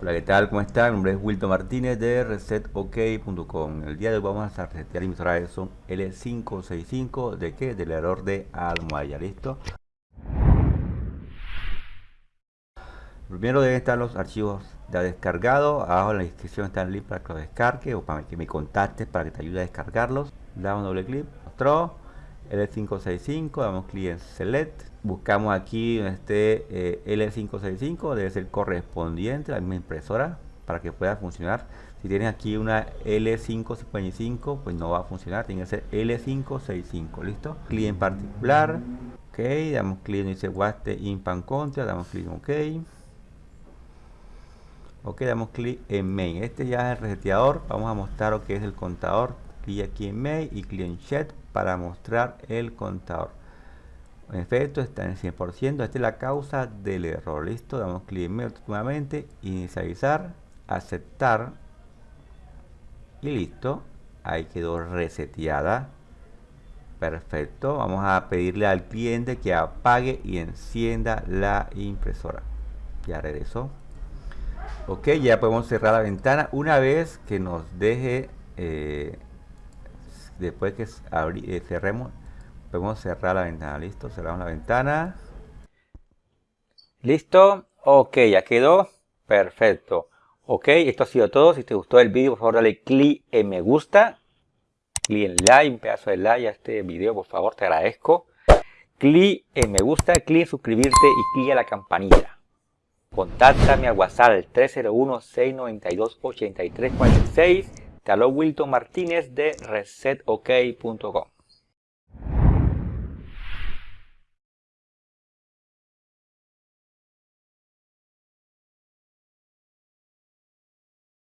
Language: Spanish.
Hola, ¿qué tal? ¿Cómo están? Mi nombre es Wilton Martínez de resetok.com. El día de hoy vamos a resetear emisora son L565 de qué? Del error de almohadilla, ¿listo? Primero deben estar los archivos ya descargados. Abajo en la descripción está el link para que los descargue o para que me contactes para que te ayude a descargarlos. Damos un doble clic, mostró L565, damos clic en Select buscamos aquí este eh, L565 debe ser correspondiente a la misma impresora para que pueda funcionar. Si tienes aquí una L555 pues no va a funcionar tiene que ser L565 listo clic en particular ok damos clic en dice Waste Impan Contra damos clic en ok. Ok damos clic en main. Este ya es el reseteador. Vamos a mostrar lo que es el contador clic aquí en main y clic en chat para mostrar el contador en efecto está en 100%. Esta es la causa del error. Listo. Damos clic en nuevamente. Inicializar. Aceptar. Y listo. Ahí quedó reseteada. Perfecto. Vamos a pedirle al cliente que apague y encienda la impresora. Ya regresó. Ok, ya podemos cerrar la ventana. Una vez que nos deje, eh, después que eh, cerremos, Podemos cerrar la ventana. Listo, cerramos la ventana. Listo. Ok, ya quedó. Perfecto. Ok, esto ha sido todo. Si te gustó el vídeo, por favor dale clic en me gusta. Clic en like, un pedazo de like a este video, por favor, te agradezco. Clic en me gusta, clic en suscribirte y clic en la campanilla. Contáctame al WhatsApp 301-692-8346. Te Wilton Martínez de resetok.com.